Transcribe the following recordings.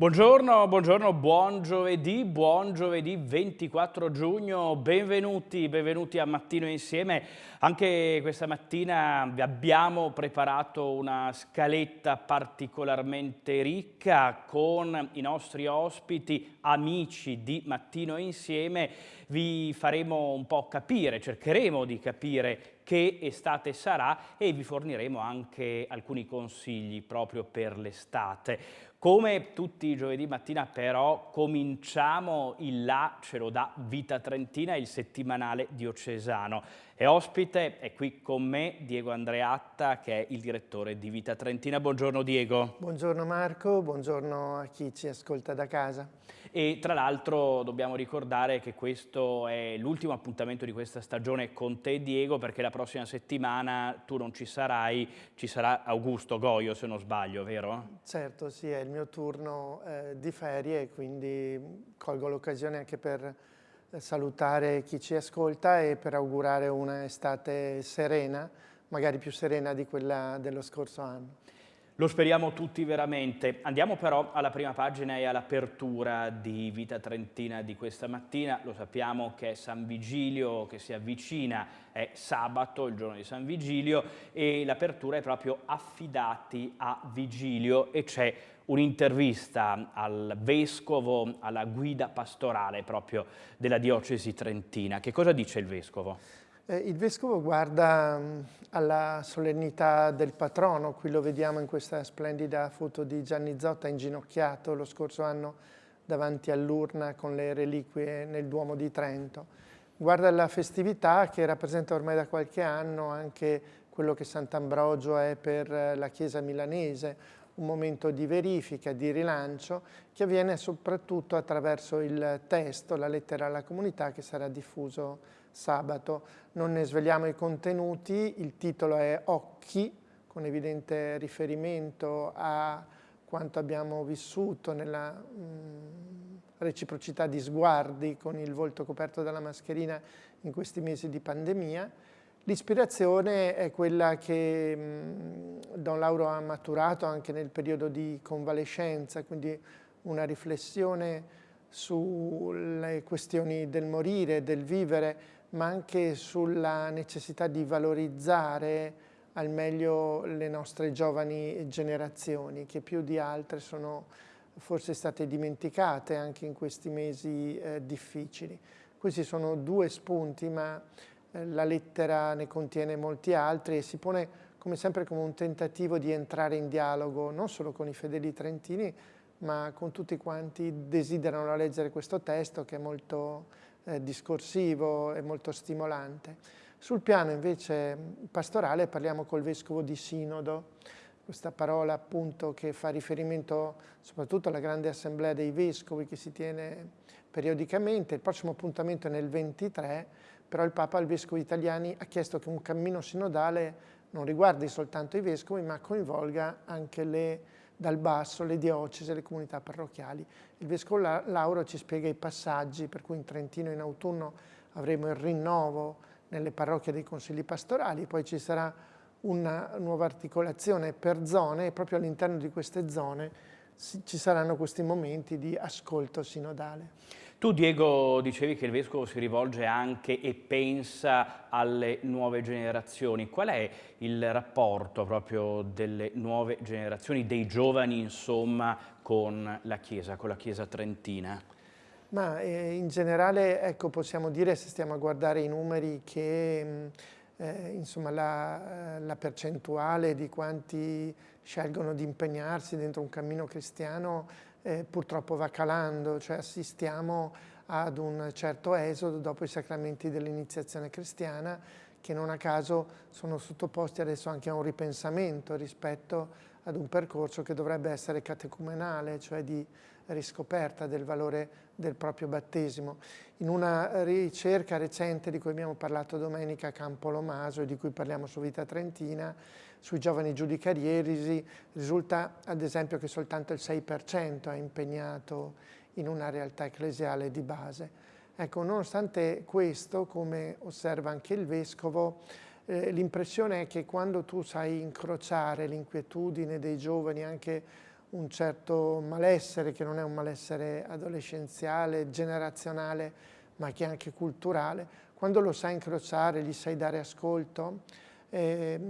Buongiorno, buongiorno, buon giovedì, buon giovedì 24 giugno, benvenuti, benvenuti a Mattino Insieme. Anche questa mattina vi abbiamo preparato una scaletta particolarmente ricca con i nostri ospiti, amici di Mattino Insieme. Vi faremo un po' capire, cercheremo di capire che estate sarà e vi forniremo anche alcuni consigli proprio per l'estate. Come tutti i giovedì mattina però cominciamo il là, ce lo dà Vita Trentina, il settimanale diocesano. E ospite è qui con me Diego Andreatta che è il direttore di Vita Trentina. Buongiorno Diego. Buongiorno Marco, buongiorno a chi ci ascolta da casa. E tra l'altro dobbiamo ricordare che questo è l'ultimo appuntamento di questa stagione con te Diego perché la prossima settimana tu non ci sarai, ci sarà Augusto Goio se non sbaglio, vero? Certo, sì, è il mio turno eh, di ferie quindi colgo l'occasione anche per salutare chi ci ascolta e per augurare un'estate serena, magari più serena di quella dello scorso anno. Lo speriamo tutti veramente. Andiamo però alla prima pagina e all'apertura di Vita Trentina di questa mattina. Lo sappiamo che è San Vigilio che si avvicina, è sabato, il giorno di San Vigilio, e l'apertura è proprio affidati a Vigilio e c'è un'intervista al vescovo, alla guida pastorale proprio della diocesi trentina. Che cosa dice il vescovo? Eh, il vescovo guarda mm, alla solennità del patrono, qui lo vediamo in questa splendida foto di Gianni Zotta inginocchiato lo scorso anno davanti all'urna con le reliquie nel Duomo di Trento. Guarda la festività che rappresenta ormai da qualche anno anche quello che Sant'Ambrogio è per la Chiesa milanese, un momento di verifica, di rilancio, che avviene soprattutto attraverso il testo, la lettera alla comunità che sarà diffuso sabato. Non ne svegliamo i contenuti, il titolo è Occhi, con evidente riferimento a quanto abbiamo vissuto nella mh, reciprocità di sguardi con il volto coperto dalla mascherina in questi mesi di pandemia L'ispirazione è quella che Don Lauro ha maturato anche nel periodo di convalescenza, quindi una riflessione sulle questioni del morire, del vivere, ma anche sulla necessità di valorizzare al meglio le nostre giovani generazioni, che più di altre sono forse state dimenticate anche in questi mesi eh, difficili. Questi sono due spunti, ma eh, la lettera ne contiene molti altri e si pone come sempre come un tentativo di entrare in dialogo non solo con i fedeli trentini ma con tutti quanti desiderano leggere questo testo che è molto eh, discorsivo e molto stimolante. Sul piano invece pastorale parliamo col Vescovo di Sinodo, questa parola appunto che fa riferimento soprattutto alla grande assemblea dei Vescovi che si tiene periodicamente, il prossimo appuntamento è nel 23, però il Papa al Vescovo italiani ha chiesto che un cammino sinodale non riguardi soltanto i Vescovi, ma coinvolga anche le, dal basso le diocesi le comunità parrocchiali. Il Vescovo Lauro ci spiega i passaggi, per cui in Trentino in autunno avremo il rinnovo nelle parrocchie dei consigli pastorali, poi ci sarà una nuova articolazione per zone e proprio all'interno di queste zone ci saranno questi momenti di ascolto sinodale. Tu Diego dicevi che il Vescovo si rivolge anche e pensa alle nuove generazioni. Qual è il rapporto proprio delle nuove generazioni, dei giovani insomma, con la Chiesa, con la Chiesa trentina? Ma eh, in generale ecco, possiamo dire, se stiamo a guardare i numeri, che mm, eh, insomma, la, la, percentuale di quanti scelgono di impegnarsi dentro un cammino cristiano eh, purtroppo va calando, cioè assistiamo ad un certo esodo dopo i sacramenti dell'iniziazione cristiana che non a caso sono sottoposti adesso anche a un ripensamento rispetto ad un percorso che dovrebbe essere catecumenale, cioè di riscoperta del valore del proprio battesimo. In una ricerca recente di cui abbiamo parlato domenica a Campo Lomaso e di cui parliamo su Vita Trentina, sui giovani giudicarieri risulta ad esempio che soltanto il 6% è impegnato in una realtà ecclesiale di base. Ecco, nonostante questo, come osserva anche il Vescovo, eh, l'impressione è che quando tu sai incrociare l'inquietudine dei giovani, anche un certo malessere che non è un malessere adolescenziale, generazionale, ma che è anche culturale, quando lo sai incrociare, gli sai dare ascolto, eh,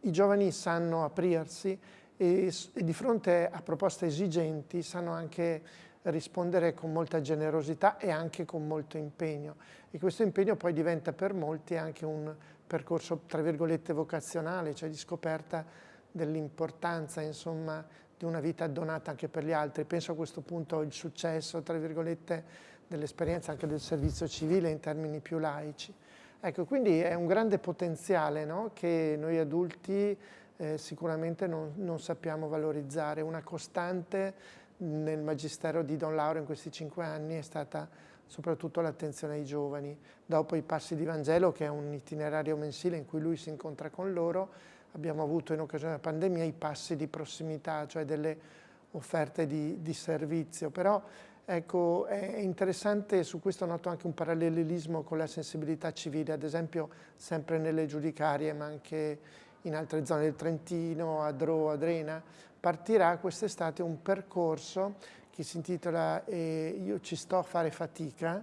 i giovani sanno aprirsi e, e, di fronte a proposte esigenti sanno anche rispondere con molta generosità e anche con molto impegno. E questo impegno poi diventa per molti anche un percorso, tra virgolette, vocazionale, cioè di scoperta dell'importanza, insomma, di una vita donata anche per gli altri. Penso a questo punto al successo, tra virgolette, dell'esperienza anche del servizio civile in termini più laici. Ecco, quindi è un grande potenziale no? che noi adulti eh, sicuramente non, non, sappiamo valorizzare. Una costante nel magistero di Don Lauro in questi cinque anni è stata soprattutto l'attenzione ai giovani. Dopo i passi di Vangelo, che è un itinerario mensile in cui lui si incontra con loro, abbiamo avuto in occasione della pandemia i passi di prossimità, cioè delle offerte di, di servizio. Però ecco, è interessante, su questo noto anche un parallelismo con la sensibilità civile, ad esempio sempre nelle giudicarie, ma anche in altre zone del Trentino, a Dro, a Drena, partirà quest'estate un percorso che si intitola eh, Io ci sto a fare fatica,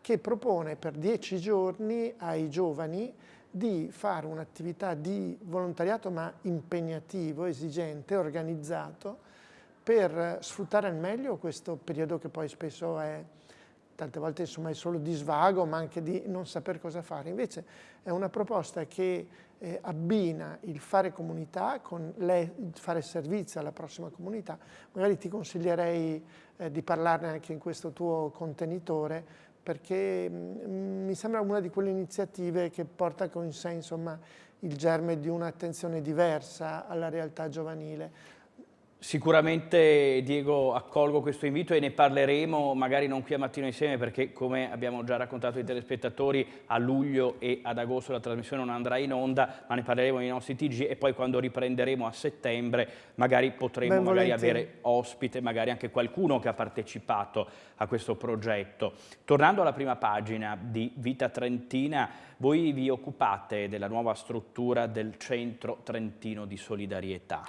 che propone per dieci giorni ai giovani di fare un'attività di volontariato ma impegnativo, esigente, organizzato, per sfruttare al meglio questo periodo che poi spesso è tante volte insomma, è solo di svago ma anche di non saper cosa fare. Invece è una proposta che eh, abbina il fare comunità con le, il fare servizio alla prossima comunità. Magari ti consiglierei eh, di parlarne anche in questo tuo contenitore perché mh, mm, mi sembra una di quelle iniziative che porta con sé insomma, il germe di un'attenzione diversa alla realtà giovanile. Sicuramente Diego accolgo questo invito e ne parleremo magari non qui a mattino insieme perché come abbiamo già raccontato ai telespettatori a luglio e ad agosto la trasmissione non andrà in onda ma ne parleremo nei nostri TG e poi quando riprenderemo a settembre magari potremo magari avere ospite magari anche qualcuno che ha partecipato a questo progetto. Tornando alla prima pagina di Vita Trentina voi vi occupate della nuova struttura del Centro Trentino di Solidarietà.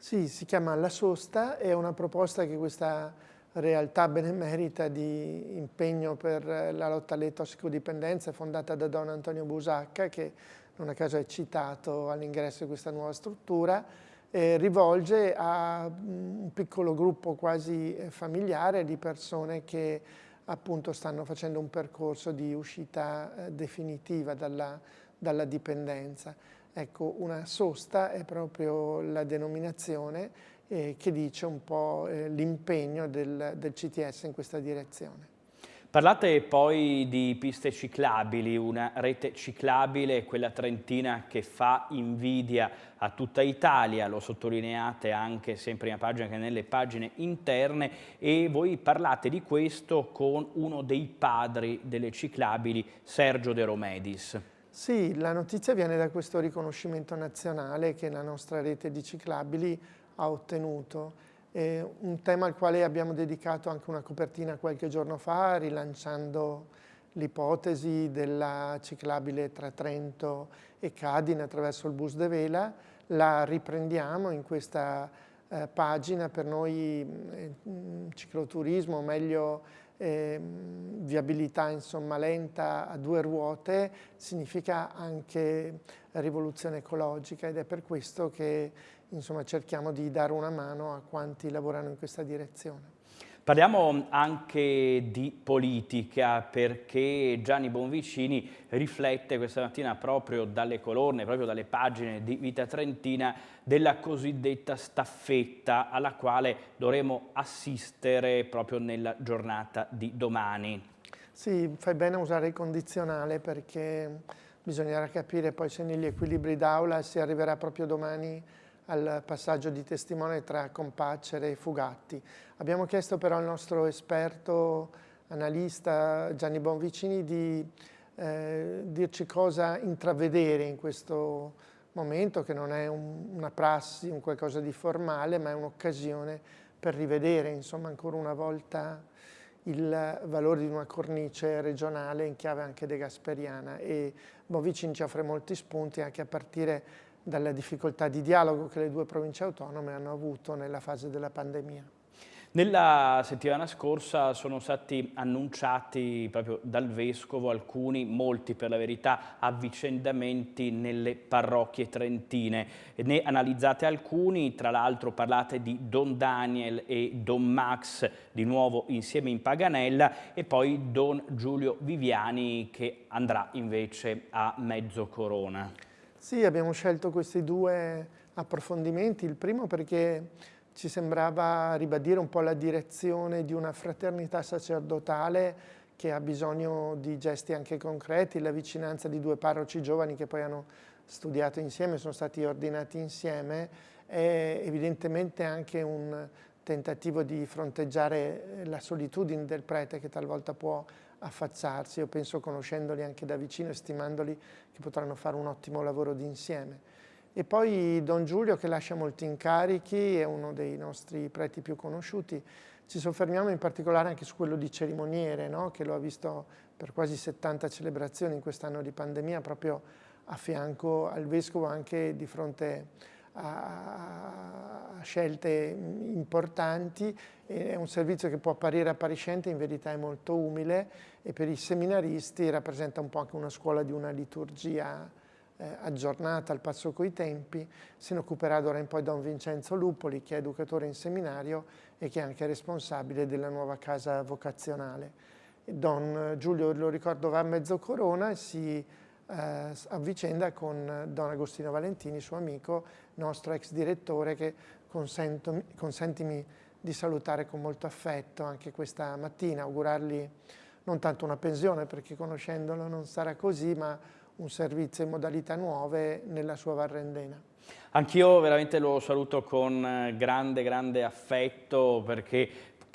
Sì, si chiama La Sosta, è una proposta che questa realtà benemerita di impegno per la lotta alle tossicodipendenze fondata da Don Antonio Busacca, che non a caso è citato all'ingresso di questa nuova struttura, eh, rivolge a un piccolo gruppo quasi eh, familiare di persone che appunto stanno facendo un percorso di uscita eh, definitiva dalla, dalla dipendenza. Ecco, una sosta è proprio la denominazione eh, che dice un po' eh, l'impegno del, del CTS in questa direzione. Parlate poi di piste ciclabili, una rete ciclabile, quella trentina che fa invidia a tutta Italia, lo sottolineate anche sia in prima pagina che nelle pagine interne e voi parlate di questo con uno dei padri delle ciclabili, Sergio De Romedis. Sì, la notizia viene da questo riconoscimento nazionale che la nostra rete di ciclabili ha ottenuto. È un tema al quale abbiamo dedicato anche una copertina qualche giorno fa, rilanciando l'ipotesi della ciclabile tra Trento e Cadine attraverso il bus de Vela. La riprendiamo in questa eh, pagina, per noi eh, cicloturismo, meglio eh, viabilità insomma, lenta a due ruote significa anche rivoluzione ecologica ed è per questo che insomma, cerchiamo di dare una mano a quanti lavorano in questa direzione. Parliamo anche di politica perché Gianni Bonvicini riflette questa mattina proprio dalle colonne, proprio dalle pagine di Vita Trentina della cosiddetta staffetta alla quale dovremo assistere proprio nella giornata di domani. Sì, fai bene a usare il condizionale perché bisognerà capire poi se negli equilibri d'aula si arriverà proprio domani al passaggio di testimone tra Compacere e Fugatti. Abbiamo chiesto però al nostro esperto analista Gianni Bonvicini di eh, dirci cosa intravedere in questo momento, che non è un, una prassi, un qualcosa di formale, ma è un'occasione per rivedere insomma, ancora una volta il valore di una cornice regionale in chiave anche de Gasperiana e Bonvicini ci offre molti spunti anche a partire dalla difficoltà di dialogo che le due province autonome hanno avuto nella fase della pandemia. Nella settimana scorsa sono stati annunciati proprio dal Vescovo alcuni, molti per la verità, avvicendamenti nelle parrocchie trentine. Ne analizzate alcuni, tra l'altro parlate di Don Daniel e Don Max, di nuovo insieme in Paganella, e poi Don Giulio Viviani che andrà invece a Mezzo Corona. Sì, abbiamo scelto questi due approfondimenti, il primo perché ci sembrava ribadire un po' la direzione di una fraternità sacerdotale che ha bisogno di gesti anche concreti, la vicinanza di due parroci giovani che poi hanno studiato insieme, sono stati ordinati insieme, è evidentemente anche un tentativo di fronteggiare la solitudine del prete che talvolta può affacciarsi, io penso conoscendoli anche da vicino e stimandoli che potranno fare un ottimo lavoro di insieme. E poi Don Giulio che lascia molti incarichi, è uno dei nostri preti più conosciuti. Ci soffermiamo in particolare anche su quello di cerimoniere, no? che lo ha visto per quasi 70 celebrazioni in quest'anno di pandemia, proprio a fianco al Vescovo anche di fronte a, scelte importanti. È un servizio che può apparire appariscente, in verità è molto umile e per i seminaristi rappresenta un po' anche una scuola di una liturgia eh, aggiornata al passo coi tempi, se ne occuperà d'ora in poi Don Vincenzo Lupoli, che è educatore in seminario e che è anche responsabile della nuova casa vocazionale. Don Giulio, lo ricordo, va a mezzo corona e si eh, avvicenda con Don Agostino Valentini, suo amico, nostro ex direttore, che consentimi di salutare con molto affetto anche questa mattina, augurargli non tanto una pensione, perché conoscendolo non sarà così, ma un servizio in modalità nuove nella sua Varrendena. Anch'io veramente lo saluto con eh, grande, grande affetto perché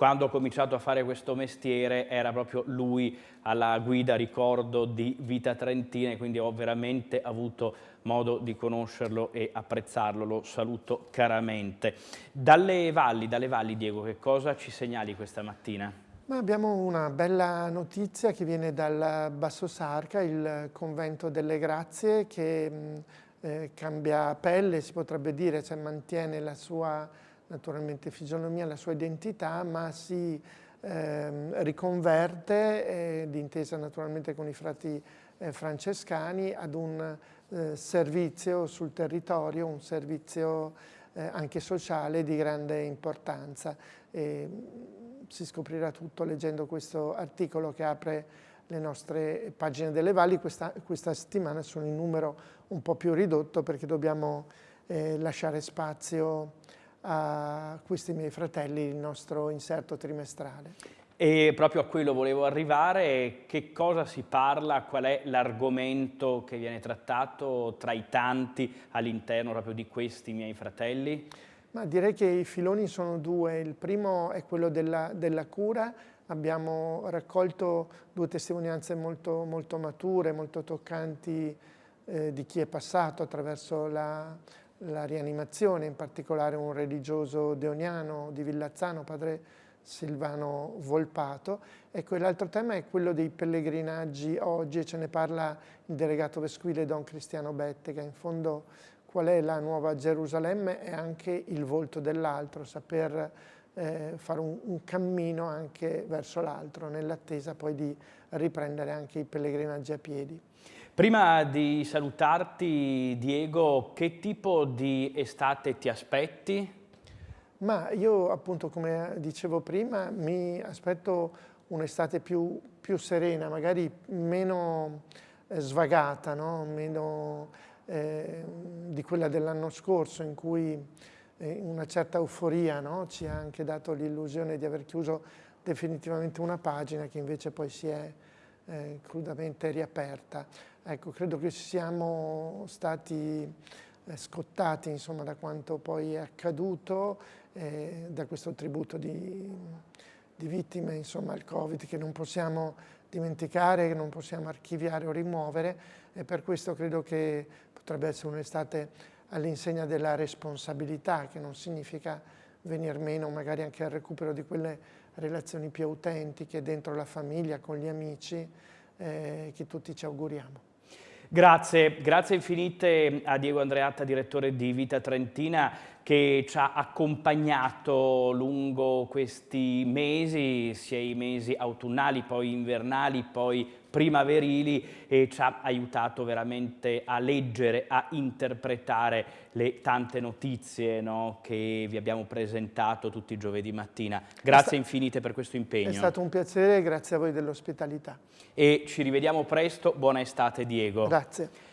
quando ho cominciato a fare questo mestiere era proprio lui alla guida, ricordo, di Vita Trentina, quindi ho veramente avuto modo di conoscerlo e apprezzarlo, lo saluto caramente. Dalle valli, dalle valli Diego, che cosa ci segnali questa mattina? Ma abbiamo una bella notizia che viene dal Basso Sarca, il convento delle grazie che mm, eh, cambia pelle, si potrebbe dire, cioè mantiene la sua naturalmente fisionomia, la sua identità, ma si eh, riconverte, eh, d'intesa naturalmente con i frati eh, francescani, ad un eh, servizio sul territorio, un servizio eh, anche sociale di grande importanza. E, si scoprirà tutto leggendo questo articolo che apre le nostre pagine delle valli. Questa, questa settimana sono in numero un po' più ridotto perché dobbiamo eh, lasciare spazio a questi miei fratelli, il nostro inserto trimestrale. E proprio a quello volevo arrivare, che cosa si parla, qual è l'argomento che viene trattato tra i tanti all'interno proprio di questi miei fratelli? Ma direi che i filoni sono due, il primo è quello della, della cura, abbiamo raccolto due testimonianze molto, molto mature, molto toccanti eh, di chi è passato attraverso la, la, rianimazione, in particolare un religioso deoniano di Villazzano, padre Silvano Volpato. Ecco, l'altro tema è quello dei pellegrinaggi oggi e ce ne parla il delegato vescovile Don Cristiano Bettega, in fondo qual è la nuova Gerusalemme e anche il volto dell'altro, saper eh, fare un, un, cammino anche verso l'altro, nell'attesa poi di riprendere anche i pellegrinaggi a piedi. Prima di salutarti, Diego, che tipo di estate ti aspetti? Ma io appunto, come dicevo prima, mi aspetto un'estate più, più, serena, magari meno eh, svagata, no? meno eh, di quella dell'anno scorso in cui eh, una certa euforia no? ci ha anche dato l'illusione di aver chiuso definitivamente una pagina che invece poi si è eh, crudamente riaperta. Ecco, credo che siamo stati eh, scottati insomma, da quanto poi è accaduto, eh, da questo tributo di, di vittime insomma, al Covid che non possiamo dimenticare, che non possiamo archiviare o rimuovere e per questo credo che potrebbe essere un'estate all'insegna della responsabilità, che non significa venir meno magari anche al recupero di quelle relazioni più autentiche dentro la famiglia, con gli amici, eh, che tutti ci auguriamo. Grazie, grazie infinite a Diego Andreatta, direttore di Vita Trentina, che ci ha accompagnato lungo questi mesi, sia i mesi autunnali, poi invernali, poi primaverili e ci ha aiutato veramente a leggere, a interpretare le tante notizie no, che vi abbiamo presentato tutti i giovedì mattina. Grazie infinite per questo impegno. È stato un piacere, grazie a voi dell'ospitalità. E ci rivediamo presto, buona estate Diego. Grazie.